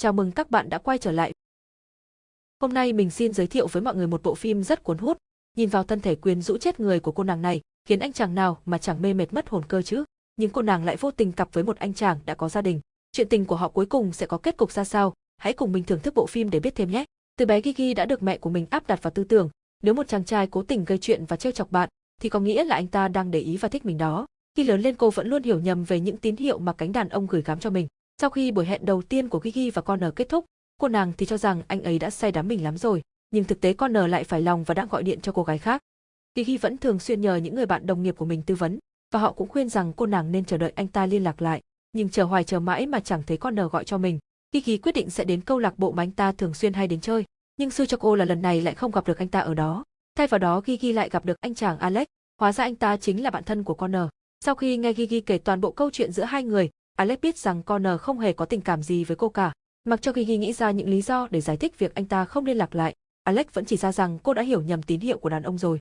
Chào mừng các bạn đã quay trở lại. Hôm nay mình xin giới thiệu với mọi người một bộ phim rất cuốn hút. Nhìn vào thân thể quyến rũ chết người của cô nàng này, khiến anh chàng nào mà chẳng mê mệt mất hồn cơ chứ. Nhưng cô nàng lại vô tình cặp với một anh chàng đã có gia đình. Chuyện tình của họ cuối cùng sẽ có kết cục ra sao? Hãy cùng mình thưởng thức bộ phim để biết thêm nhé. Từ bé Gigi đã được mẹ của mình áp đặt vào tư tưởng, nếu một chàng trai cố tình gây chuyện và trêu chọc bạn, thì có nghĩa là anh ta đang để ý và thích mình đó. Khi lớn lên cô vẫn luôn hiểu nhầm về những tín hiệu mà cánh đàn ông gửi gắm cho mình. Sau khi buổi hẹn đầu tiên của Gigi và Connor kết thúc, cô nàng thì cho rằng anh ấy đã say đắm mình lắm rồi, nhưng thực tế Connor lại phải lòng và đang gọi điện cho cô gái khác. Gigi vẫn thường xuyên nhờ những người bạn đồng nghiệp của mình tư vấn, và họ cũng khuyên rằng cô nàng nên chờ đợi anh ta liên lạc lại, nhưng chờ hoài chờ mãi mà chẳng thấy Connor gọi cho mình. Gigi quyết định sẽ đến câu lạc bộ mà anh ta thường xuyên hay đến chơi, nhưng xui cho cô là lần này lại không gặp được anh ta ở đó. Thay vào đó Gigi lại gặp được anh chàng Alex, hóa ra anh ta chính là bạn thân của Connor. Sau khi nghe Gigi kể toàn bộ câu chuyện giữa hai người, Alex biết rằng Connor không hề có tình cảm gì với cô cả. Mặc cho Gigi nghĩ ra những lý do để giải thích việc anh ta không liên lạc lại, Alex vẫn chỉ ra rằng cô đã hiểu nhầm tín hiệu của đàn ông rồi.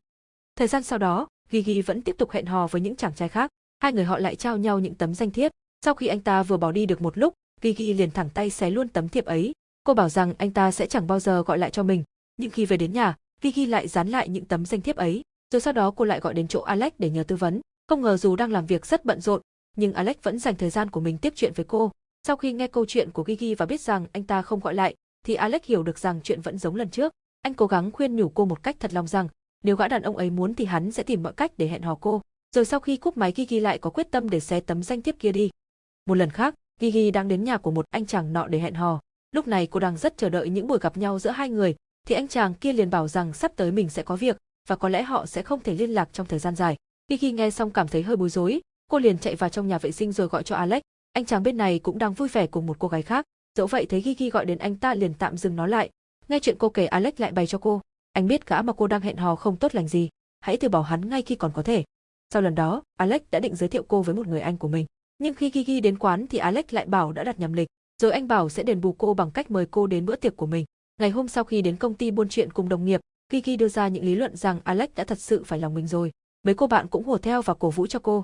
Thời gian sau đó, Gigi vẫn tiếp tục hẹn hò với những chàng trai khác, hai người họ lại trao nhau những tấm danh thiếp. Sau khi anh ta vừa bỏ đi được một lúc, Gigi liền thẳng tay xé luôn tấm thiệp ấy. Cô bảo rằng anh ta sẽ chẳng bao giờ gọi lại cho mình, nhưng khi về đến nhà, Gigi lại dán lại những tấm danh thiếp ấy, rồi sau đó cô lại gọi đến chỗ Alex để nhờ tư vấn. Không ngờ dù đang làm việc rất bận rộn, nhưng Alex vẫn dành thời gian của mình tiếp chuyện với cô. Sau khi nghe câu chuyện của Gigi và biết rằng anh ta không gọi lại, thì Alex hiểu được rằng chuyện vẫn giống lần trước. Anh cố gắng khuyên nhủ cô một cách thật lòng rằng, nếu gã đàn ông ấy muốn thì hắn sẽ tìm mọi cách để hẹn hò cô. Rồi sau khi cúp máy Gigi lại có quyết tâm để xé tấm danh thiếp kia đi. Một lần khác, Gigi đang đến nhà của một anh chàng nọ để hẹn hò. Lúc này cô đang rất chờ đợi những buổi gặp nhau giữa hai người, thì anh chàng kia liền bảo rằng sắp tới mình sẽ có việc, và có lẽ họ sẽ không thể liên lạc trong thời gian dài. Gigi nghe xong cảm thấy hơi bối rối, cô liền chạy vào trong nhà vệ sinh rồi gọi cho Alex. Anh chàng bên này cũng đang vui vẻ cùng một cô gái khác. Dẫu vậy thấy Gigi gọi đến anh ta liền tạm dừng nói lại. Nghe chuyện cô kể Alex lại bày cho cô. Anh biết gã mà cô đang hẹn hò không tốt lành gì. Hãy từ bỏ hắn ngay khi còn có thể. Sau lần đó, Alex đã định giới thiệu cô với một người anh của mình. Nhưng khi Gigi đến quán thì Alex lại bảo đã đặt nhầm lịch. Rồi anh bảo sẽ đền bù cô bằng cách mời cô đến bữa tiệc của mình. Ngày hôm sau khi đến công ty buôn chuyện cùng đồng nghiệp, Gigi đưa ra những lý luận rằng Alex đã thật sự phải lòng mình rồi. Mấy cô bạn cũng hùa theo và cổ vũ cho cô.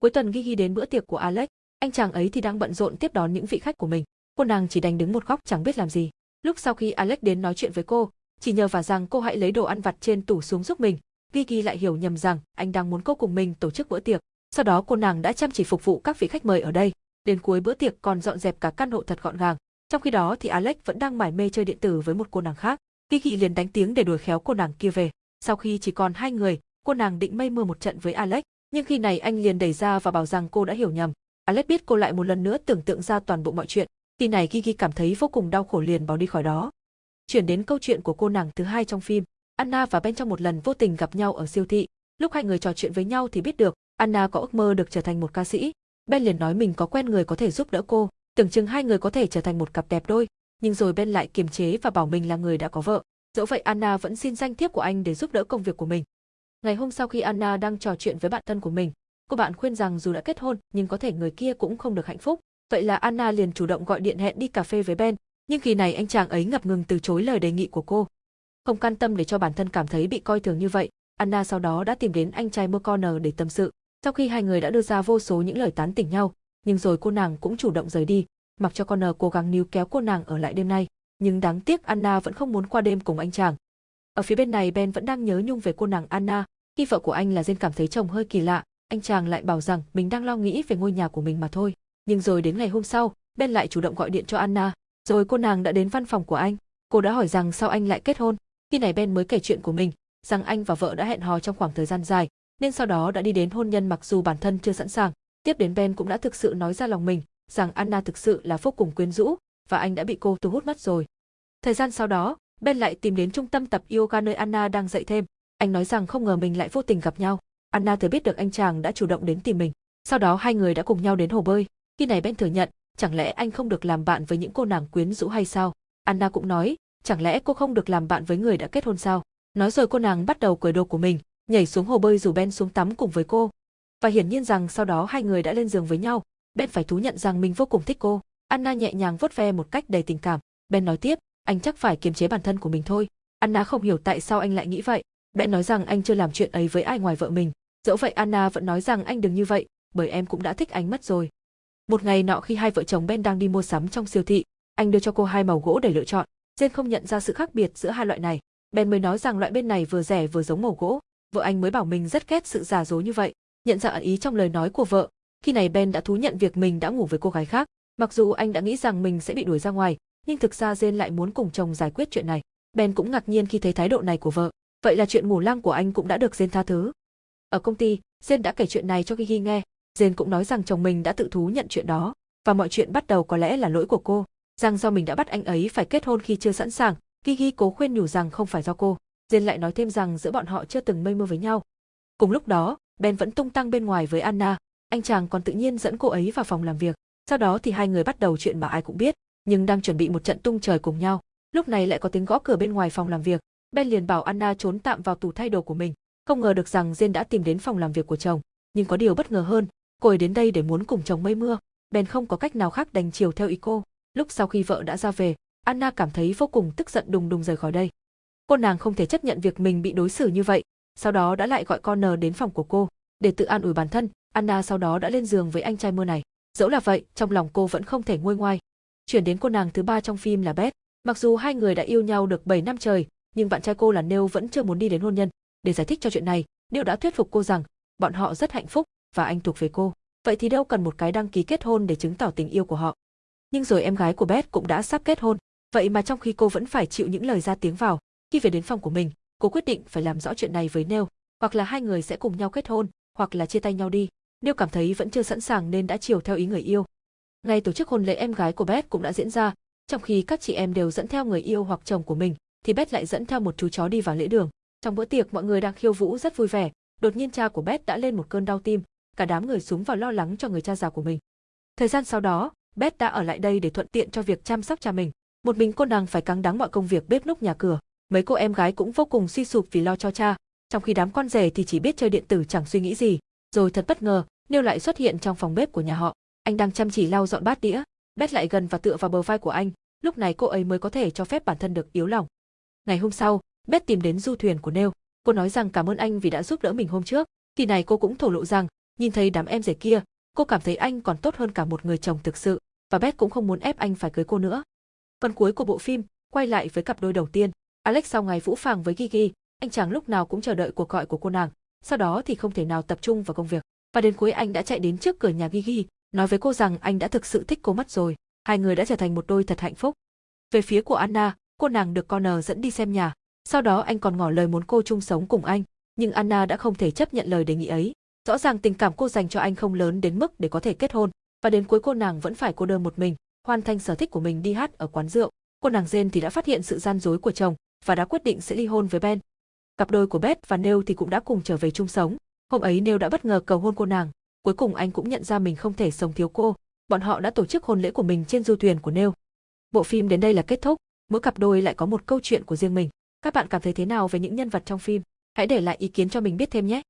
Cuối tuần Gigi đến bữa tiệc của Alex, anh chàng ấy thì đang bận rộn tiếp đón những vị khách của mình. Cô nàng chỉ đành đứng một góc chẳng biết làm gì. Lúc sau khi Alex đến nói chuyện với cô, chỉ nhờ và rằng cô hãy lấy đồ ăn vặt trên tủ xuống giúp mình. Gigi lại hiểu nhầm rằng anh đang muốn cô cùng mình tổ chức bữa tiệc. Sau đó cô nàng đã chăm chỉ phục vụ các vị khách mời ở đây. Đến cuối bữa tiệc còn dọn dẹp cả căn hộ thật gọn gàng. Trong khi đó thì Alex vẫn đang mải mê chơi điện tử với một cô nàng khác. Gigi liền đánh tiếng để đuổi khéo cô nàng kia về. Sau khi chỉ còn hai người, cô nàng định mây mưa một trận với Alex, nhưng khi này anh liền đẩy ra và bảo rằng cô đã hiểu nhầm. Alex biết cô lại một lần nữa tưởng tượng ra toàn bộ mọi chuyện. tin này Gigi cảm thấy vô cùng đau khổ liền bỏ đi khỏi đó. Chuyển đến câu chuyện của cô nàng thứ hai trong phim. Anna và Ben trong một lần vô tình gặp nhau ở siêu thị. Lúc hai người trò chuyện với nhau thì biết được, Anna có ước mơ được trở thành một ca sĩ. Ben liền nói mình có quen người có thể giúp đỡ cô, tưởng chừng hai người có thể trở thành một cặp đẹp đôi, nhưng rồi Ben lại kiềm chế và bảo mình là người đã có vợ. Dẫu vậy Anna vẫn xin danh thiếp của anh để giúp đỡ công việc của mình. Ngày hôm sau khi Anna đang trò chuyện với bạn thân của mình, cô bạn khuyên rằng dù đã kết hôn nhưng có thể người kia cũng không được hạnh phúc. Vậy là Anna liền chủ động gọi điện hẹn đi cà phê với Ben, nhưng khi này anh chàng ấy ngập ngừng từ chối lời đề nghị của cô. Không can tâm để cho bản thân cảm thấy bị coi thường như vậy, Anna sau đó đã tìm đến anh trai McConnell để tâm sự. Sau khi hai người đã đưa ra vô số những lời tán tỉnh nhau, nhưng rồi cô nàng cũng chủ động rời đi, mặc cho Connor cố gắng níu kéo cô nàng ở lại đêm nay, nhưng đáng tiếc Anna vẫn không muốn qua đêm cùng anh chàng. Ở phía bên này Ben vẫn đang nhớ nhung về cô nàng Anna, khi vợ của anh là Jane cảm thấy chồng hơi kỳ lạ, anh chàng lại bảo rằng mình đang lo nghĩ về ngôi nhà của mình mà thôi. Nhưng rồi đến ngày hôm sau, Ben lại chủ động gọi điện cho Anna, rồi cô nàng đã đến văn phòng của anh. Cô đã hỏi rằng sao anh lại kết hôn. Khi này Ben mới kể chuyện của mình, rằng anh và vợ đã hẹn hò trong khoảng thời gian dài, nên sau đó đã đi đến hôn nhân mặc dù bản thân chưa sẵn sàng. Tiếp đến Ben cũng đã thực sự nói ra lòng mình, rằng Anna thực sự là vô cùng quyến rũ, và anh đã bị cô thu hút mất rồi. Thời gian sau đó, Ben lại tìm đến trung tâm tập yoga nơi Anna đang dạy thêm. Anh nói rằng không ngờ mình lại vô tình gặp nhau. Anna thừa biết được anh chàng đã chủ động đến tìm mình. Sau đó hai người đã cùng nhau đến hồ bơi. Khi này Ben thừa nhận, chẳng lẽ anh không được làm bạn với những cô nàng quyến rũ hay sao? Anna cũng nói, chẳng lẽ cô không được làm bạn với người đã kết hôn sao? Nói rồi cô nàng bắt đầu cởi đồ của mình, nhảy xuống hồ bơi rủ Ben xuống tắm cùng với cô. Và hiển nhiên rằng sau đó hai người đã lên giường với nhau, Ben phải thú nhận rằng mình vô cùng thích cô. Anna nhẹ nhàng vuốt ve một cách đầy tình cảm. Ben nói tiếp, anh chắc phải kiềm chế bản thân của mình thôi. Anna không hiểu tại sao anh lại nghĩ vậy. Ben nói rằng anh chưa làm chuyện ấy với ai ngoài vợ mình. Dẫu vậy Anna vẫn nói rằng anh đừng như vậy, bởi em cũng đã thích anh mất rồi. Một ngày nọ khi hai vợ chồng Ben đang đi mua sắm trong siêu thị, Anh đưa cho cô hai màu gỗ để lựa chọn. Jane không nhận ra sự khác biệt giữa hai loại này. Ben mới nói rằng loại bên này vừa rẻ vừa giống màu gỗ. Vợ anh mới bảo mình rất ghét sự giả dối như vậy. Nhận ra ẩn ý trong lời nói của vợ, khi này Ben đã thú nhận việc mình đã ngủ với cô gái khác. Mặc dù anh đã nghĩ rằng mình sẽ bị đuổi ra ngoài, nhưng thực ra Jane lại muốn cùng chồng giải quyết chuyện này. Ben cũng ngạc nhiên khi thấy thái độ này của vợ. Vậy là chuyện ngủ lang của anh cũng đã được Jane tha thứ. Ở công ty, Jane đã kể chuyện này cho Gigi nghe. Jane cũng nói rằng chồng mình đã tự thú nhận chuyện đó, và mọi chuyện bắt đầu có lẽ là lỗi của cô, rằng do mình đã bắt anh ấy phải kết hôn khi chưa sẵn sàng. Gigi cố khuyên nhủ rằng không phải do cô. Jane lại nói thêm rằng giữa bọn họ chưa từng mây mưa với nhau. Cùng lúc đó, Ben vẫn tung tăng bên ngoài với Anna, anh chàng còn tự nhiên dẫn cô ấy vào phòng làm việc. Sau đó thì hai người bắt đầu chuyện mà ai cũng biết, nhưng đang chuẩn bị một trận tung trời cùng nhau. Lúc này lại có tiếng gõ cửa bên ngoài phòng làm việc. Ben liền bảo Anna trốn tạm vào tủ thay đồ của mình. Không ngờ được rằng Jane đã tìm đến phòng làm việc của chồng, nhưng có điều bất ngờ hơn, cô ấy đến đây để muốn cùng chồng mây mưa. Ben không có cách nào khác đành chiều theo ý cô. Lúc sau khi vợ đã ra về, Anna cảm thấy vô cùng tức giận đùng đùng rời khỏi đây. Cô nàng không thể chấp nhận việc mình bị đối xử như vậy, sau đó đã lại gọi con N đến phòng của cô, để tự an ủi bản thân, Anna sau đó đã lên giường với anh trai mưa này. Dẫu là vậy, trong lòng cô vẫn không thể nguôi ngoai. Chuyển đến cô nàng thứ ba trong phim là Beth. Mặc dù hai người đã yêu nhau được 7 năm trời, nhưng bạn trai cô là Neil vẫn chưa muốn đi đến hôn nhân. Để giải thích cho chuyện này, Neil đã thuyết phục cô rằng bọn họ rất hạnh phúc và anh thuộc về cô. Vậy thì đâu cần một cái đăng ký kết hôn để chứng tỏ tình yêu của họ. Nhưng rồi em gái của Beth cũng đã sắp kết hôn, vậy mà trong khi cô vẫn phải chịu những lời ra tiếng vào, khi về đến phòng của mình, cô quyết định phải làm rõ chuyện này với Neil, hoặc là hai người sẽ cùng nhau kết hôn, hoặc là chia tay nhau đi. Neil cảm thấy vẫn chưa sẵn sàng nên đã chiều theo ý người yêu. Ngày tổ chức hôn lễ em gái của Beth cũng đã diễn ra, trong khi các chị em đều dẫn theo người yêu hoặc chồng của mình, thì Beth lại dẫn theo một chú chó đi vào lễ đường. Trong bữa tiệc mọi người đang khiêu vũ rất vui vẻ, đột nhiên cha của Beth đã lên một cơn đau tim, cả đám người xuống vào lo lắng cho người cha già của mình. Thời gian sau đó, Beth đã ở lại đây để thuận tiện cho việc chăm sóc cha mình. Một mình cô nàng phải căng đắng mọi công việc bếp núc nhà cửa. Mấy cô em gái cũng vô cùng suy sụp vì lo cho cha, trong khi đám con rể thì chỉ biết chơi điện tử chẳng suy nghĩ gì. Rồi thật bất ngờ, Niêu lại xuất hiện trong phòng bếp của nhà họ. Anh đang chăm chỉ lau dọn bát đĩa, Beth lại gần và tựa vào bờ vai của anh, lúc này cô ấy mới có thể cho phép bản thân được yếu lòng. Ngày hôm sau, Beth tìm đến du thuyền của Neil. Cô nói rằng cảm ơn anh vì đã giúp đỡ mình hôm trước. Thì này cô cũng thổ lộ rằng, nhìn thấy đám em rể kia, cô cảm thấy anh còn tốt hơn cả một người chồng thực sự, và Beth cũng không muốn ép anh phải cưới cô nữa. Phần cuối của bộ phim, quay lại với cặp đôi đầu tiên. Alex sau ngày vũ phàng với Gigi, anh chàng lúc nào cũng chờ đợi cuộc gọi của cô nàng, sau đó thì không thể nào tập trung vào công việc. Và đến cuối anh đã chạy đến trước cửa nhà Gigi, nói với cô rằng anh đã thực sự thích cô mất rồi. Hai người đã trở thành một đôi thật hạnh phúc. Về phía của Anna, cô nàng được Connor dẫn đi xem nhà. Sau đó anh còn ngỏ lời muốn cô chung sống cùng anh, nhưng Anna đã không thể chấp nhận lời đề nghị ấy. Rõ ràng tình cảm cô dành cho anh không lớn đến mức để có thể kết hôn, và đến cuối cô nàng vẫn phải cô đơn một mình, hoàn thành sở thích của mình đi hát ở quán rượu. Cô nàng Jane thì đã phát hiện sự gian dối của chồng và đã quyết định sẽ ly hôn với Ben. Cặp đôi của Beth và Neil thì cũng đã cùng trở về chung sống. Hôm ấy Neil đã bất ngờ cầu hôn cô nàng, cuối cùng anh cũng nhận ra mình không thể sống thiếu cô. Bọn họ đã tổ chức hôn lễ của mình trên du thuyền của Neil. Bộ phim đến đây là kết thúc, mỗi cặp đôi lại có một câu chuyện của riêng mình. Các bạn cảm thấy thế nào về những nhân vật trong phim? Hãy để lại ý kiến cho mình biết thêm nhé.